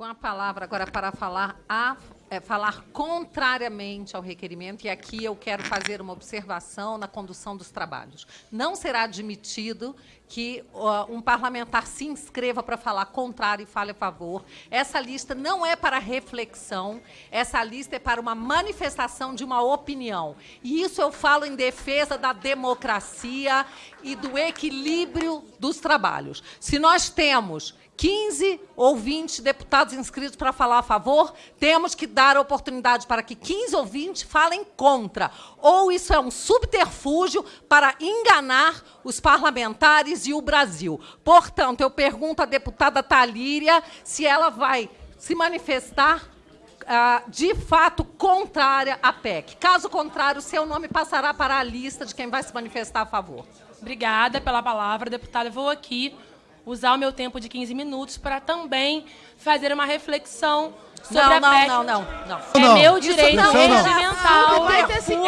Com a palavra agora para falar a é, falar contrariamente ao requerimento, e aqui eu quero fazer uma observação na condução dos trabalhos. Não será admitido que uh, um parlamentar se inscreva para falar contrário e fale a favor. Essa lista não é para reflexão, essa lista é para uma manifestação de uma opinião. E isso eu falo em defesa da democracia e do equilíbrio dos trabalhos. Se nós temos 15 ou 20 deputados inscritos para falar a favor, temos que dar a oportunidade para que 15 ou 20 falem contra. Ou isso é um subterfúgio para enganar os parlamentares e o Brasil. Portanto, eu pergunto à deputada Talíria se ela vai se manifestar ah, de fato contrária à PEC. Caso contrário, seu nome passará para a lista de quem vai se manifestar a favor. Obrigada pela palavra, deputada. Vou aqui usar o meu tempo de 15 minutos para também fazer uma reflexão sobre não, a não, PEC. Não, não, não, É não. meu direito regimental.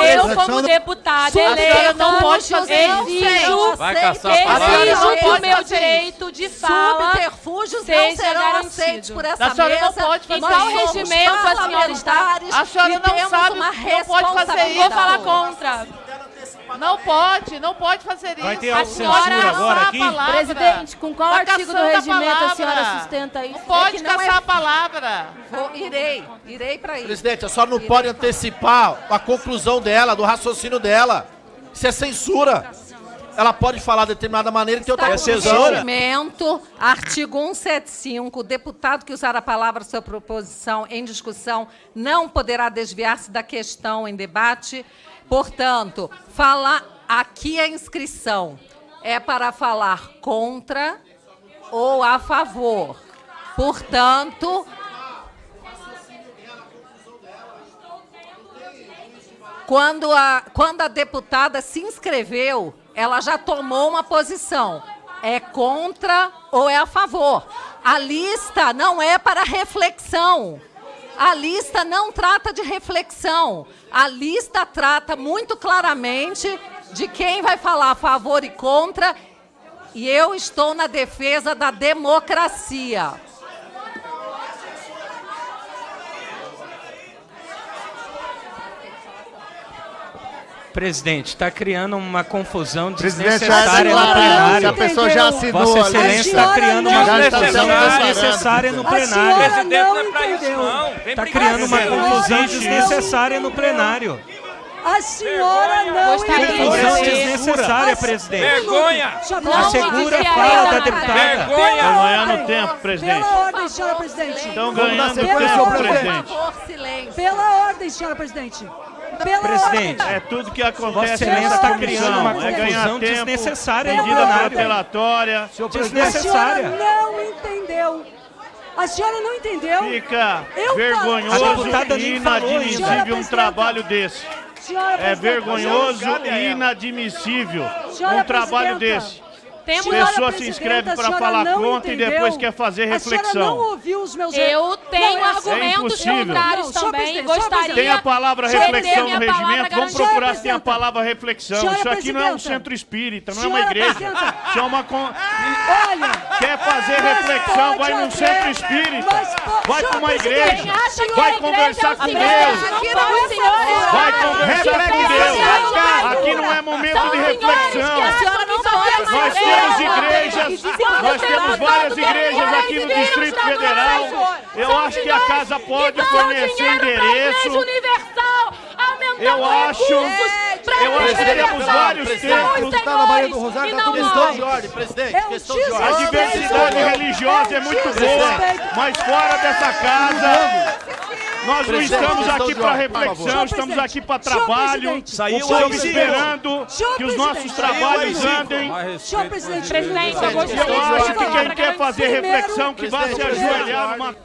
Eu, como deputada eleita, não pode fazer exijo, Vai caçar exijo o meu direito de fala Subterfúgios não seja serão aceitos garantido. por essa A senhora não mesa. pode fazer Nós Em qual regimento a senhora está? A senhora não temos sabe, não pode fazer isso. vou falar contra. Não pode, não pode fazer isso. Vai ter A autocensura senhora agora caçar aqui? a palavra. Presidente, com qual Tá artigo do a regimento a palavra. senhora sustenta isso? Não pode É que não caçar é- a palavra. Vou, irei, irei para isso. Presidente, a senhora não pode antecipar a conclusão dela, do raciocínio dela. Isso é censura. Ela pode falar de determinada maneira e ter outra regimento, artigo 175, o deputado que usar a palavra sua proposição em discussão não poderá desviar-se da questão em debate. Portanto, falar aqui a inscrição é para falar contra ou a favor. Portanto, quando a, quando a deputada se inscreveu, ela já tomou uma posição. É contra ou é a favor. A lista não é para reflexão. A lista não trata de reflexão. A lista trata muito claramente de quem vai falar a favor e contra. E eu estou na defesa da democracia. Presidente, está criando uma confusão desnecessária no plenário. a pessoa já assinou Vossa. Excelência está senhora criando uma está confusão desnecessária no A senhora plenário. Presidente, não é pra isso, entendeu. não. Está criando uma confusão desnecessária no plenário. A senhora não. Confusão desnecessária, presidente. Vergonha! Assegura a fala da deputada. Vergonha! Pela ganhando ordem. tempo, presidente. Pela ordem, senhora presidente. Estão ganhando tempo, presidente. Por favor, silêncio. Pela ordem, senhora presidente. Pela Presidente, É tudo que acontece Excelência nessa está criando uma é ganhar confusão tempo, desnecessária medida protelatória. A senhora Desnecessária. não entendeu. A senhora não entendeu. Fica Eu vergonhoso e inadmissível um trabalho desse. Senhora É vergonhoso e inadmissível Senhora um trabalho presidenta. desse. Temos Pessoa se inscreve a para falar contra e entendeu. depois quer fazer A reflexão. não ouviu os meus Eu tenho Não, é argumentos impossível. contrários Não, senhor também. presidente, Gostaria Tem a palavra reflexão no regimento. Vamos procurar se tem a palavra reflexão. Senhora Isso aqui não é um centro espírita, não é uma igreja. Isso é uma. con- Olha, Quer fazer reflexão, vai num centro espírita. Vai para uma igreja. Vai a conversar é o com Deus. Aqui não é o Senhor. Vai conversar com Deus. Aqui não é momento de reflexão. Que só é Nós temos igrejas, nós temos várias igrejas aqui no Distrito Federal. Eu acho que a casa pode fornecer endereço. Eu acho- eu acho que temos vários os templos. senhores Tá na Bahia do Rosário, tá não tudo questão de ordem, presidente. A diversidade religiosa é muito boa, mas fora dessa casa, nós não estamos aqui para reflexão, estamos aqui para trabalho. Estamos esperando que os nossos trabalhos andem. senhor presidente. Presidente, eu Eu gostaria de acho que falar quem quer fazer reflexão que vai se ajoelhar numa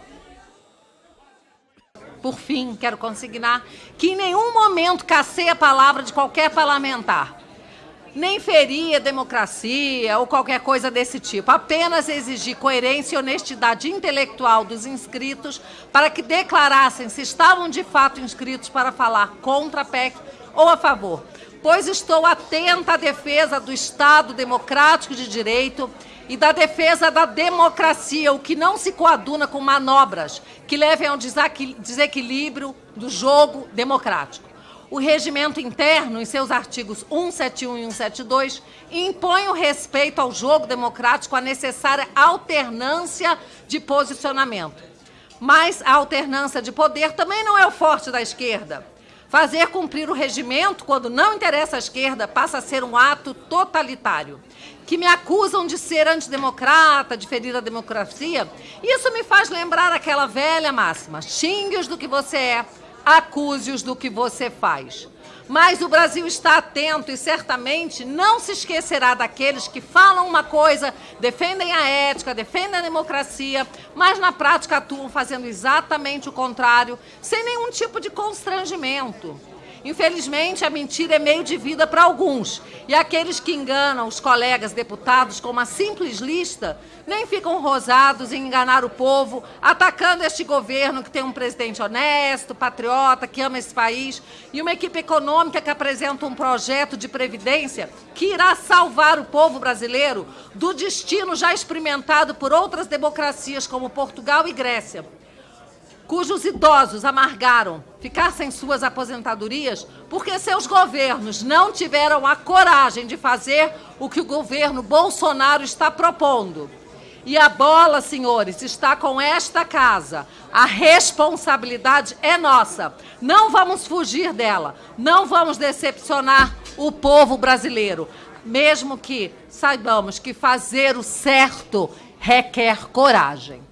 Por fim, quero consignar que em nenhum momento cacei a palavra de qualquer parlamentar. Nem ferir a democracia ou qualquer coisa desse tipo. Apenas exigi coerência e honestidade intelectual dos inscritos para que declarassem se estavam de fato inscritos para falar contra a PEC ou a favor. Pois estou atenta à defesa do Estado democrático de direito e da defesa da democracia, o que não se coaduna com manobras que levem ao desequilíbrio do jogo democrático. O regimento interno, em seus artigos 171 e 172, impõe o respeito ao jogo democrático, a necessária alternância de posicionamento. Mas a alternância de poder também não é o forte da esquerda. Fazer cumprir o regimento, quando não interessa à esquerda, passa a ser um ato totalitário. Que me acusam de ser antidemocrata, de ferir a democracia. Isso me faz lembrar aquela velha máxima: xingue-os do que você é, acuse-os do que você faz. Mas o Brasil está atento e certamente não se esquecerá daqueles que falam uma coisa, defendem a ética, defendem a democracia, mas na prática atuam fazendo exatamente o contrário, sem nenhum tipo de constrangimento. Infelizmente, a mentira é meio de vida para alguns. E aqueles que enganam os colegas deputados com uma simples lista nem ficam rosados em enganar o povo, atacando este governo que tem um presidente honesto, patriota, que ama esse país e uma equipe econômica que apresenta um projeto de previdência que irá salvar o povo brasileiro do destino já experimentado por outras democracias como Portugal e Grécia cujos idosos amargaram ficar sem suas aposentadorias porque seus governos não tiveram a coragem de fazer o que o governo Bolsonaro está propondo. E a bola, senhores, está com esta casa. A responsabilidade é nossa. Não vamos fugir dela. Não vamos decepcionar o povo brasileiro. Mesmo que saibamos que fazer o certo requer coragem.